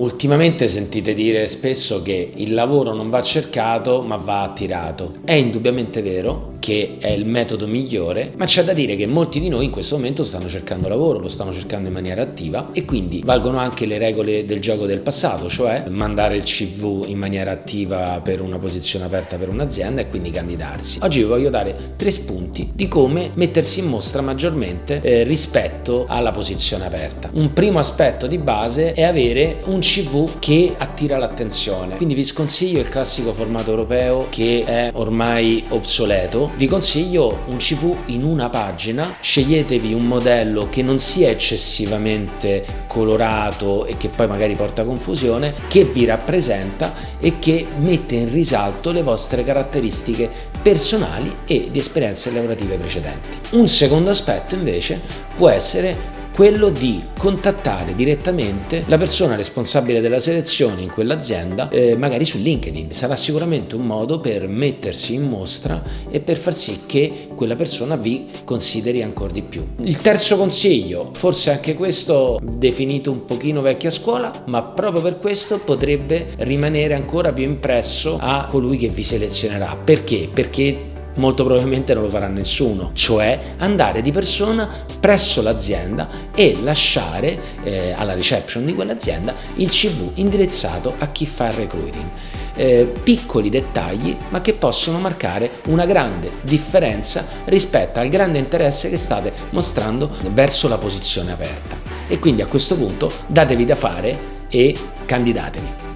Ultimamente sentite dire spesso che il lavoro non va cercato ma va attirato. È indubbiamente vero che è il metodo migliore, ma c'è da dire che molti di noi in questo momento stanno cercando lavoro, lo stanno cercando in maniera attiva e quindi valgono anche le regole del gioco del passato, cioè mandare il CV in maniera attiva per una posizione aperta per un'azienda e quindi candidarsi. Oggi vi voglio dare tre spunti di come mettersi in mostra maggiormente eh, rispetto alla posizione aperta. Un primo aspetto di base è avere un CV che attira l'attenzione, quindi vi sconsiglio il classico formato europeo che è ormai obsoleto vi consiglio un CV in una pagina, sceglietevi un modello che non sia eccessivamente colorato e che poi magari porta confusione, che vi rappresenta e che mette in risalto le vostre caratteristiche personali e di esperienze lavorative precedenti. Un secondo aspetto invece può essere quello di contattare direttamente la persona responsabile della selezione in quell'azienda, eh, magari su LinkedIn. Sarà sicuramente un modo per mettersi in mostra e per far sì che quella persona vi consideri ancora di più. Il terzo consiglio, forse anche questo definito un pochino vecchia scuola, ma proprio per questo potrebbe rimanere ancora più impresso a colui che vi selezionerà. Perché? Perché molto probabilmente non lo farà nessuno, cioè andare di persona presso l'azienda e lasciare eh, alla reception di quell'azienda il CV indirizzato a chi fa il recruiting. Eh, piccoli dettagli ma che possono marcare una grande differenza rispetto al grande interesse che state mostrando verso la posizione aperta e quindi a questo punto datevi da fare e candidatevi.